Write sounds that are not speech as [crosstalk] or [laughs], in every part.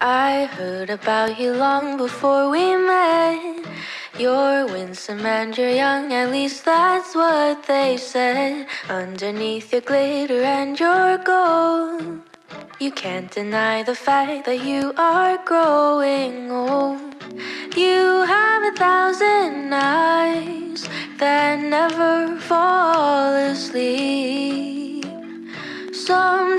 I heard about you long before we met. You're winsome and you're young, at least that's what they said. Underneath your glitter and your gold, you can't deny the fact that you are growing old. You have a thousand eyes that never fall asleep. Someday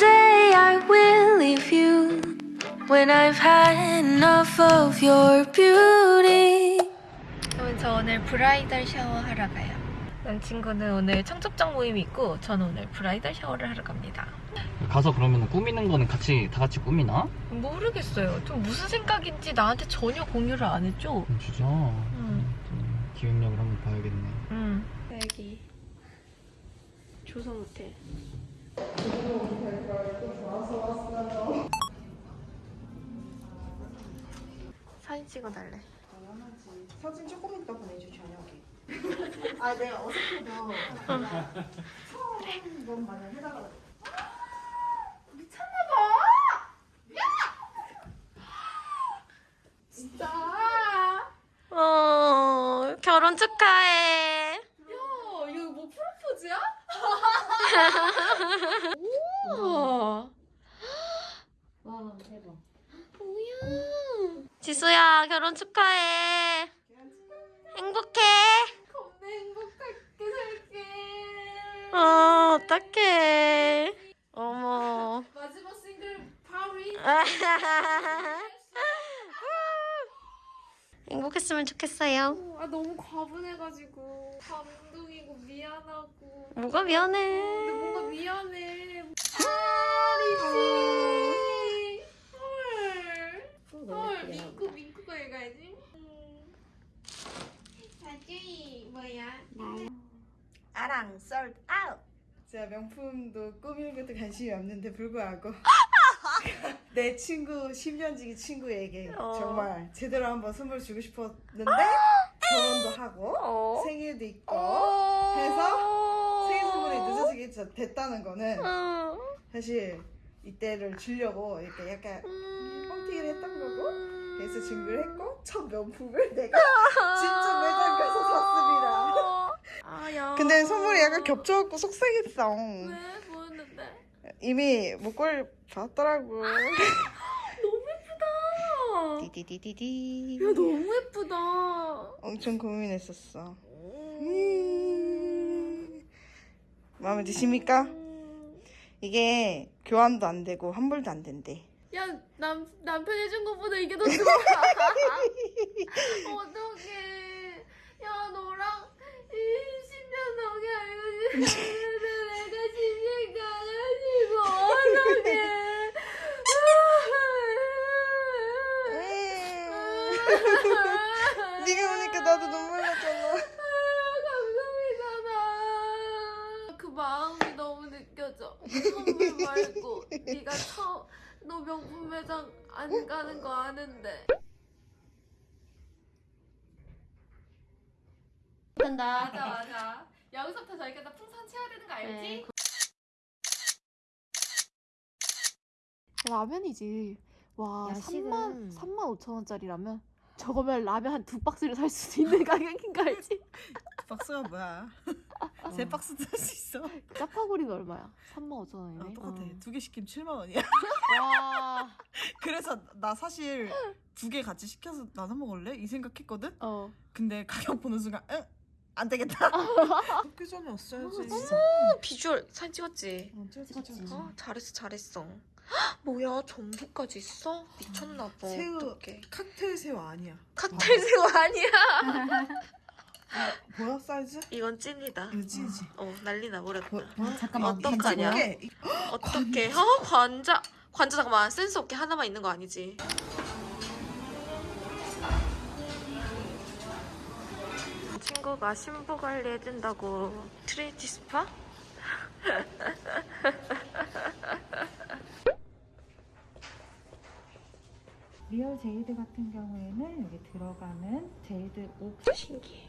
when I've had enough of your beauty. 여러분 저 오늘 브라이덜 샤워 하러 가요. 남친구는 오늘 청첩장 모임이 있고 저는 오늘 브라이덜 샤워를 하러 갑니다. 가서 그러면 꾸미는 거는 같이 다 같이 꾸미나? 모르겠어요. 좀 무슨 생각인지 나한테 전혀 공유를 안 했죠. 음, 진짜. 응. 좀 기획력을 한번 봐야겠네. 응. 여기 조선 호텔. 사진 찍어달래. 사진 조금 이따 보내줘 저녁에. [laughs] 아 내가 어색해도 처음 너무 많이 해달라고. 어 결혼 축하해. 야 이거 뭐 프로포즈야? 우와. 와 대박. 뭐야? 지수야 결혼 축하해. 행복해. 겁나 행복하게 살게. 어 어떡해. 어머. 마지막 싱글 파리. [laughs] 행복했으면 좋겠어요. 아 너무 과분해가지고 감동이고 미안하고. 뭐가 미안해. 근데 뭔가 미안해. 파리지. 헐. 헐 민쿠 민쿠가 읽어야지. 자주이 뭐야? 아랑 썰 아웃. 제가 명품도 꾸미는 것도 관심이 없는데 불구하고 [laughs] 내 친구 10년지기 친구에게 어. 정말 제대로 한번 선물 주고 싶었는데 결혼도 하고 어. 생일도 있고 해서 생일 선물이 늦어지게 저- 됐다는 거는 어. 사실 이때를 주려고 이렇게 약간 뻥튀기를 했던 거고 그래서 준비를 했고 첫 명품을 내가 진짜 매장 가서 샀습니다. 아야. 근데 선물이 약간 겹쳐갖고 속상했어. 왜 뭐였는데? 이미 목걸이 받았더라고. 너무 예쁘다. 디디디디디. 야 너무 예쁘다. 엄청 고민했었어. 음. 마음에 드십니까? 이게 교환도 안 되고 환불도 안 된대. 야, 남, 남편 해준 것보다 이게 더 좋아. [laughs] 어떡해. 야, 너랑 10년 넘게 알고 지냈는데 내가 10년 가가지고 어떡해. 네가 오니까 나도 눈물 났잖아. 감동이잖아. 그 마음이 너무 느껴져. 선물 말고 네가 처음 너 명품 매장 안 가는 거 아는데. 된다. 맞아 맞아. 여기서부터 저기까지 풍선 채워야 되는 거 알지? 네. 라면이지. 와, 야식은- 3만 3만 5천 원짜리 라면 저거면 라면 한 두 박스를 살수 있는 가격인 거 알지? 박스가 뭐야? 세 박스 살수 있어. 짜파구리가 얼마야? 3만 5천 아, 원이네. 똑같아. 어. 두개 시키면 7만 원이야. 와. [laughs] 그래서 나 사실 두 개 같이 시켜서 나눠 먹을래? 이 생각했거든? 어. 근데 가격 보는 순간 응? 안 되겠다. [laughs] 학교 전에 왔어야지. 비주얼 사진 찍었지? 어, 찍었지, 찍었지. 어, 잘했어 잘했어. 헉, 뭐야 전부까지 있어? 미쳤나 봐. 새우. 어떡해. 칵테일 새우 아니야. 칵테일 새우 아니야. [laughs] 뭐야 사이즈? 이건 찐이다. 이거 찐이지. 어 난리 나 버렸다. 뭐, 뭐? 잠깐만. 어떡하냐? 어떡해? 아 관자 관자 잠깐만 센스 없게 하나만 있는 거 아니지? 친구가 신부 관리 해준다고 트리니티 스파? real jade 같은 경우에는 여기 들어가는 jade 옥 신기해.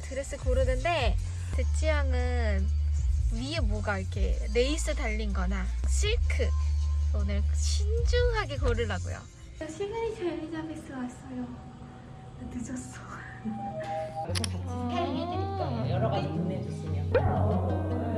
드레스 고르는데 제 취향은 위에 뭐가 이렇게 레이스 달린 거나 실크. 오늘 신중하게 고르려고요. 시간이 저 엘리자베스 왔어요. 늦었어. 여러 가지 구매해 주시면.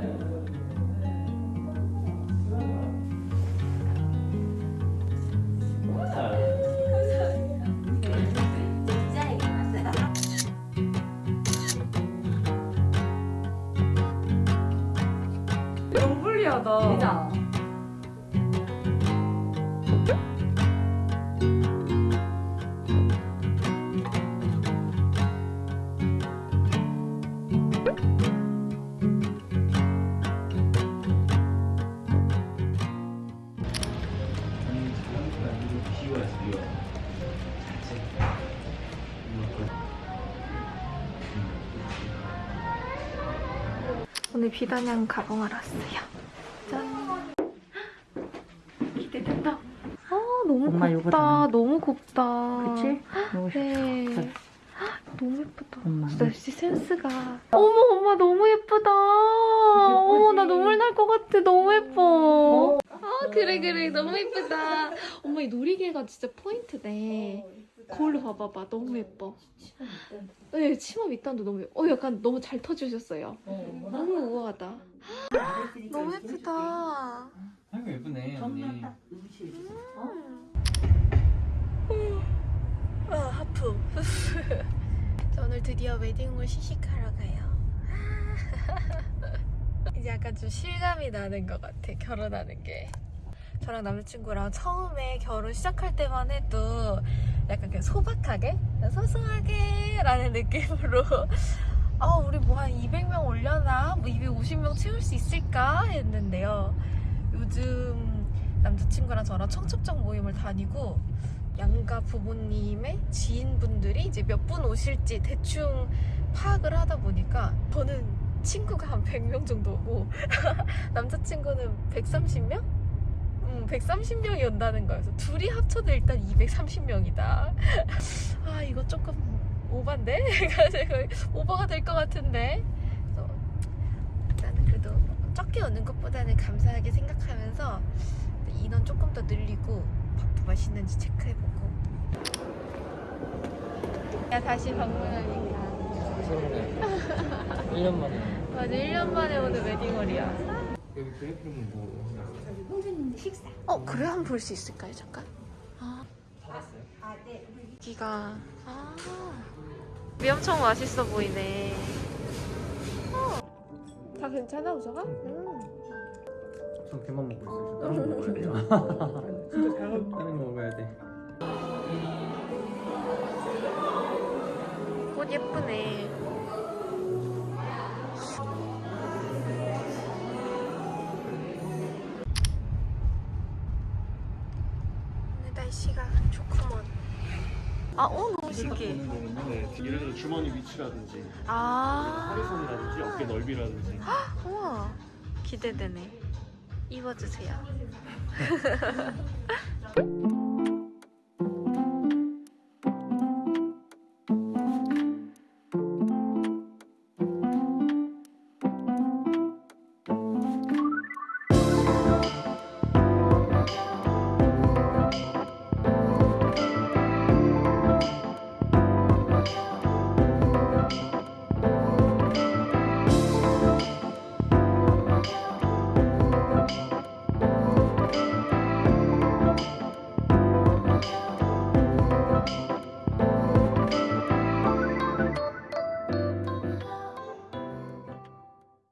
오늘 비단양 가방을 왔어요 짠 기대된다 아 너무 엄마 요거 곱다 담아. 너무 곱다 그치? 네. 그래. 너무 예쁘다. 엄마. 진짜 역시 센스가. 어머, 엄마 너무 예쁘다. 어머, 나 눈물 날 것 같아. 너무 예뻐. 아, 그래, 그래. 너무 예쁘다. 엄마, 이 놀이개가 진짜 포인트네. 거울로 봐봐봐. 너무 예뻐. 네, 치마 밑단도 너무 예뻐. 어, 약간 너무 잘 터주셨어요. 너무 우아하다. 너무 예쁘다. 아이고 예쁘네 언니 아, 하품. [laughs] 저 오늘 드디어 웨딩홀 시식하러 가요. [laughs] 이제 약간 좀 실감이 나는 것 같아, 결혼하는 게. 저랑 남자친구랑 처음에 결혼 시작할 때만 해도 약간 그냥 소박하게, 소소하게 라는 느낌으로 [laughs] 아, 우리 뭐 한 200명 올려나? 뭐 250명 채울 수 있을까? 했는데요. 요즘 남자친구랑 저랑 청첩장 모임을 다니고 양가 부모님의 지인분들이 이제 몇 분 오실지 대충 파악을 하다 보니까 저는 친구가 한 100명 정도 오고 남자친구는 130명? 음, 130명이 온다는 거여서 둘이 합쳐도 일단 230명이다. [laughs] 아 이거 조금 오반데? [laughs] 오버가 될 것 같은데. 그래서 나는 그래도 적게 오는 것보다는 감사하게 생각하면서 인원 조금 더 늘리고 밥도 맛있는지 체크해보고 야 다시 방문하니까 1년 만에 맞아 1년 만에 오는 웨딩홀이야 여기 그래프는 뭐어 그래? 한번 볼 수 있을까요 잠깐? 아. 받았어요? 여기가. 아. 우리 엄청 맛있어 보이네. 어. 다 괜찮아 우서가? 음. 전 걔만 먹고 있어요. 저 다른 거 [laughs] 먹어야 돼요. 진짜 다른 거. 먹어야 돼. 꽃 예쁘네 날씨가 좋구먼 아, 어, 너무 신기해. 네, 예를 들어 주머니 위치라든지 아, 허리선이라든지 어깨 넓이라든지 우와, 기대되네. 입어주세요. [laughs]